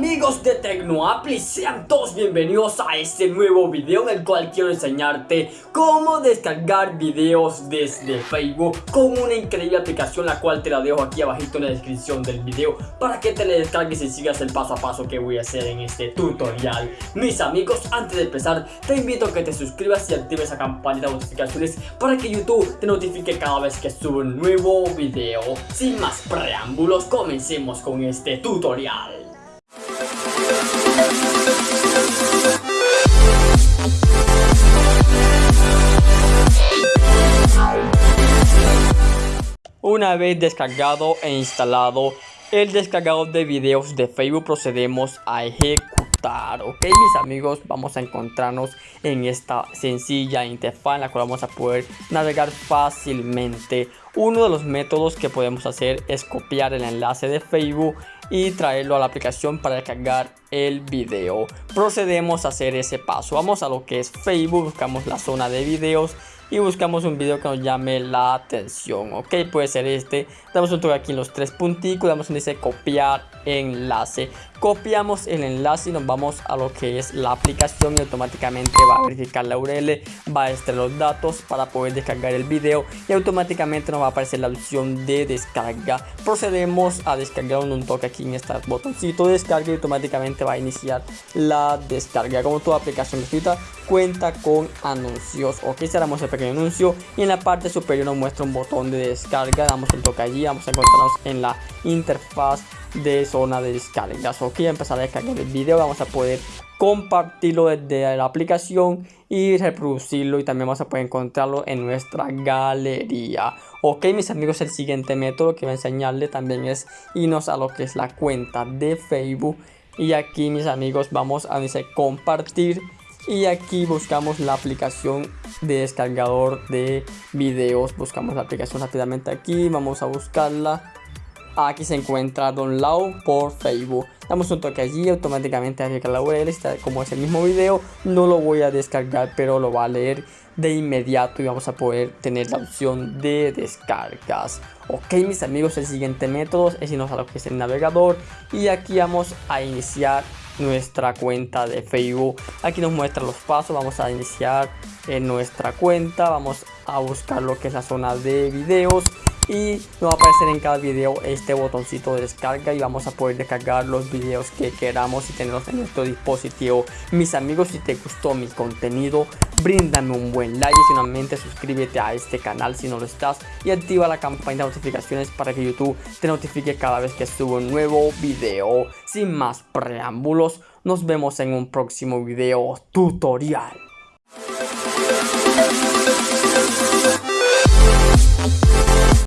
amigos de Tecnoapli, sean todos bienvenidos a este nuevo video en el cual quiero enseñarte cómo descargar videos desde Facebook con una increíble aplicación la cual te la dejo aquí abajito en la descripción del video para que te la descargues y sigas el paso a paso que voy a hacer en este tutorial. Mis amigos, antes de empezar te invito a que te suscribas y actives la campanita de notificaciones para que YouTube te notifique cada vez que subo un nuevo video. Sin más preámbulos, comencemos con este tutorial. Una vez descargado e instalado el descargador de videos de Facebook procedemos a ejecutar ok mis amigos vamos a encontrarnos en esta sencilla interfaz en la cual vamos a poder navegar fácilmente. Uno de los métodos que podemos hacer es copiar el enlace de Facebook y traerlo a la aplicación para descargar el video. Procedemos a hacer ese paso. Vamos a lo que es Facebook buscamos la zona de videos y buscamos un video que nos llame la atención ok puede ser este. Damos un toque aquí en los tres punticos damos en dice copiar enlace. Copiamos el enlace y nos vamos a lo que es la aplicación y automáticamente va a verificar la URL va a extraer los datos para poder descargar el video y automáticamente nos va a aparecer la opción de descarga. Procedemos a descargar un toque aquí en este botoncito de descarga y automáticamente va a iniciar la descarga. Como toda aplicación gratuita cuenta con anuncios. Ok cerramos el pequeño anuncio y en la parte superior nos muestra un botón de descarga. Damos un toque allí vamos a encontrarnos en la interfaz de zona de descargas. Ok empezar a descargar el video vamos a poder compartirlo desde la aplicación y reproducirlo y también vamos a poder encontrarlo en nuestra galería. Ok mis amigos el siguiente método que voy a enseñarles también es irnos a lo que es la cuenta de facebook. Y aquí mis amigos vamos a dice compartir y aquí buscamos la aplicación de descargador de videos. Buscamos la aplicación rápidamente aquí vamos a buscarla. Aquí se encuentra download por Facebook. Damos un toque allí automáticamente agrega la URL como es el mismo video. No lo voy a descargar pero lo va a leer de inmediato y vamos a poder tener la opción de descargas. Ok mis amigos el siguiente método es irnos a lo que es el navegador. Y aquí vamos a iniciar nuestra cuenta de Facebook. Aquí nos muestra los pasos vamos a iniciar en nuestra cuenta vamos a buscar lo que es la zona de videos y nos va a aparecer en cada video este botoncito de descarga y vamos a poder descargar los videos que queramos y tenerlos en nuestro dispositivo. Mis amigos, si te gustó mi contenido, bríndame un buen like y finalmente suscríbete a este canal si no lo estás y activa la campana de notificaciones para que YouTube te notifique cada vez que subo un nuevo video. Sin más preámbulos, nos vemos en un próximo video tutorial.